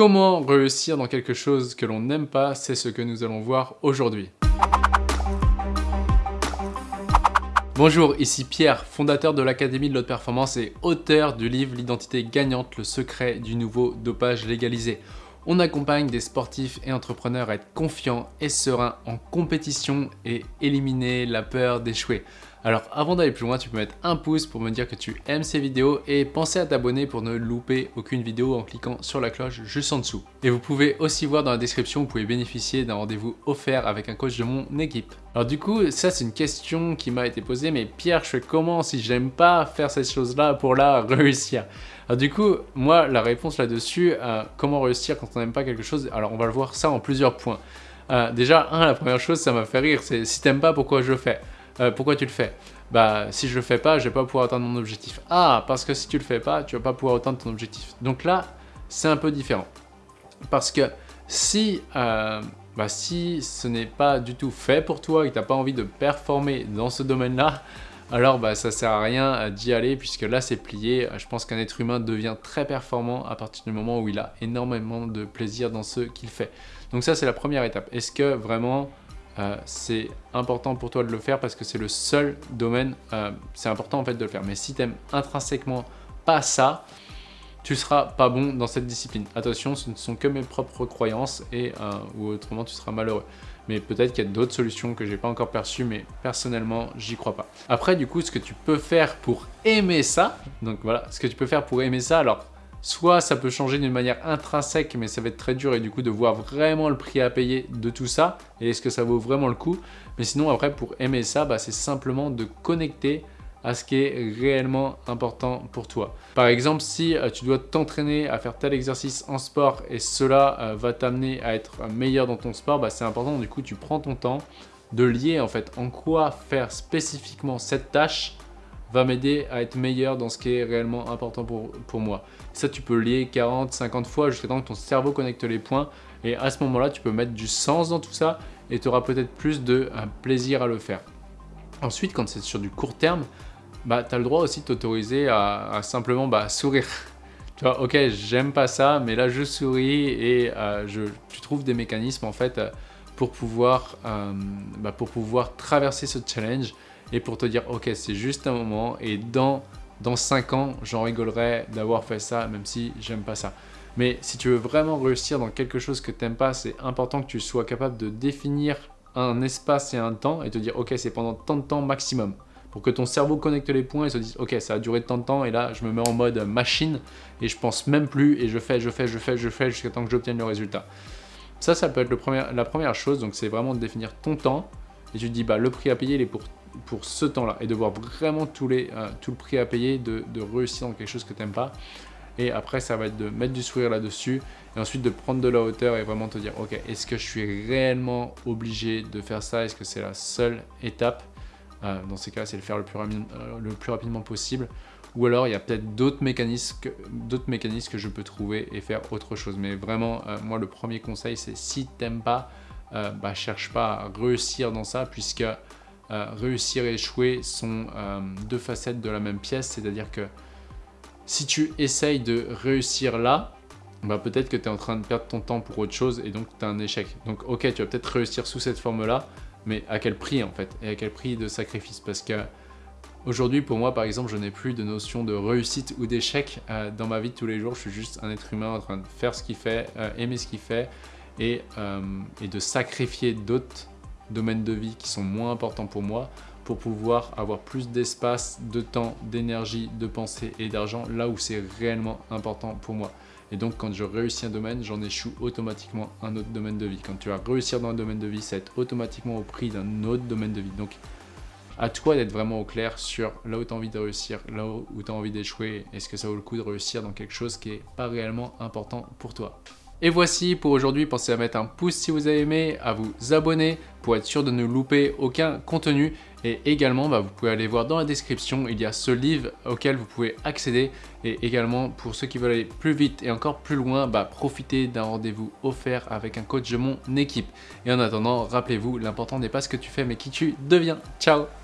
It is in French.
Comment réussir dans quelque chose que l'on n'aime pas, c'est ce que nous allons voir aujourd'hui. Bonjour, ici Pierre, fondateur de l'Académie de l'Haute Performance et auteur du livre L'identité gagnante, le secret du nouveau dopage légalisé. On accompagne des sportifs et entrepreneurs à être confiants et sereins en compétition et éliminer la peur d'échouer. Alors avant d'aller plus loin, tu peux mettre un pouce pour me dire que tu aimes ces vidéos et penser à t'abonner pour ne louper aucune vidéo en cliquant sur la cloche juste en dessous. Et vous pouvez aussi voir dans la description, vous pouvez bénéficier d'un rendez-vous offert avec un coach de mon équipe. Alors du coup, ça c'est une question qui m'a été posée, mais Pierre, je fais comment si j'aime pas faire cette chose-là pour la réussir alors du coup, moi, la réponse là-dessus, euh, comment réussir quand on n'aime pas quelque chose, alors on va le voir ça en plusieurs points. Euh, déjà, la première chose, ça m'a fait rire, c'est si t'aimes pas, pourquoi je le fais? Euh, Pourquoi tu le fais? Bah, si je le fais pas, je vais pas pouvoir atteindre mon objectif. Ah, parce que si tu le fais pas, tu vas pas pouvoir atteindre ton objectif. Donc là, c'est un peu différent. Parce que si, bah, si ce n'est pas du tout fait pour toi et que tu n'as pas envie de performer dans ce domaine-là, alors bah, ça sert à rien euh, d'y aller puisque là c'est plié. Je pense qu'un être humain devient très performant à partir du moment où il a énormément de plaisir dans ce qu'il fait. Donc ça c'est la première étape. Est-ce que vraiment euh, c'est important pour toi de le faire parce que c'est le seul domaine, euh, c'est important en fait de le faire. Mais si tu aimes intrinsèquement pas ça, tu seras pas bon dans cette discipline. Attention, ce ne sont que mes propres croyances et ou autrement tu seras malheureux mais peut-être qu'il y a d'autres solutions que j'ai pas encore perçues, mais personnellement, j'y crois pas. Après, du coup, ce que tu peux faire pour aimer ça, donc voilà, ce que tu peux faire pour aimer ça, alors soit ça peut changer d'une manière intrinsèque, mais ça va être très dur et du coup de voir vraiment le prix à payer de tout ça, et est-ce que ça vaut vraiment le coup. Mais sinon, après, pour aimer ça, bah, c'est simplement de connecter à ce qui est réellement important pour toi. Par exemple, si euh, tu dois t'entraîner à faire tel exercice en sport et cela euh, va t'amener à être meilleur dans ton sport, bah, c'est important, du coup, tu prends ton temps de lier en fait en quoi faire spécifiquement cette tâche va m'aider à être meilleur dans ce qui est réellement important pour, pour moi. Ça, tu peux lier 40, 50 fois jusqu'à temps que ton cerveau connecte les points et à ce moment-là, tu peux mettre du sens dans tout ça et tu auras peut-être plus de plaisir à le faire. Ensuite, quand c'est sur du court terme, bah, tu as le droit aussi de t'autoriser à, simplement bah, sourire. tu vois, ok, j'aime pas ça, mais là je souris et euh, je, tu trouves des mécanismes en fait pour pouvoir, euh, bah, pour pouvoir traverser ce challenge et pour te dire ok, c'est juste un moment et dans, dans 5 ans, j'en rigolerai d'avoir fait ça même si j'aime pas ça. Mais si tu veux vraiment réussir dans quelque chose que tu n'aimes pas, c'est important que tu sois capable de définir un espace et un temps et te dire ok, c'est pendant tant de temps maximum pour que ton cerveau connecte les points et se dise ok ça a duré tant de temps et là je me mets en mode machine et je pense même plus et je fais, je fais, je fais, je fais jusqu'à temps que j'obtienne le résultat. Ça, ça peut être la première chose, donc c'est vraiment de définir ton temps et tu te dis bah le prix à payer il est pour, pour ce temps-là et de voir vraiment tous les, euh, tout le prix à payer, de, de réussir dans quelque chose que tu n'aimes pas. Et après, ça va être de mettre du sourire là-dessus et ensuite de prendre de la hauteur et vraiment te dire, ok, est-ce que je suis réellement obligé de faire ça? Est-ce que c'est la seule étape? Euh, dans ces cas, c'est le faire le plus, euh, le plus, rapidement possible. Ou alors, il y a peut-être d'autres mécanismes, mécanismes que je peux trouver et faire autre chose. Mais vraiment, euh, moi, le premier conseil, c'est si tu n'aimes pas, bah, cherche pas à réussir dans ça, puisque réussir et échouer sont deux facettes de la même pièce. C'est-à-dire que si tu essayes de réussir là, bah peut-être que tu es en train de perdre ton temps pour autre chose et donc tu as un échec. Donc ok, tu vas peut-être réussir sous cette forme-là, mais à quel prix en fait Et à quel prix de sacrifice? Parce que aujourd'hui, pour moi, par exemple, je n'ai plus de notion de réussite ou d'échec euh, dans ma vie de tous les jours. Je suis juste un être humain en train de faire ce qu'il fait, euh, aimer ce qu'il fait euh, et de sacrifier d'autres domaines de vie qui sont moins importants pour moi pour pouvoir avoir plus d'espace, de temps, d'énergie, de pensée et d'argent là où c'est réellement important pour moi. Et donc, quand je réussis un domaine, j'en échoue automatiquement un autre domaine de vie. Quand tu vas réussir dans un domaine de vie, ça va être automatiquement au prix d'un autre domaine de vie. Donc, à toi d'être vraiment au clair sur là où tu as envie de réussir, là où tu as envie d'échouer. Est-ce que ça vaut le coup de réussir dans quelque chose qui n'est pas réellement important pour toi? Et voici pour aujourd'hui, pensez à mettre un pouce si vous avez aimé, à vous abonner pour être sûr de ne louper aucun contenu. Et également, bah, vous pouvez aller voir dans la description, il y a ce livre auquel vous pouvez accéder. Et également, pour ceux qui veulent aller plus vite et encore plus loin, bah, profitez d'un rendez-vous offert avec un coach de mon équipe. Et en attendant, rappelez-vous, l'important n'est pas ce que tu fais, mais qui tu deviens. Ciao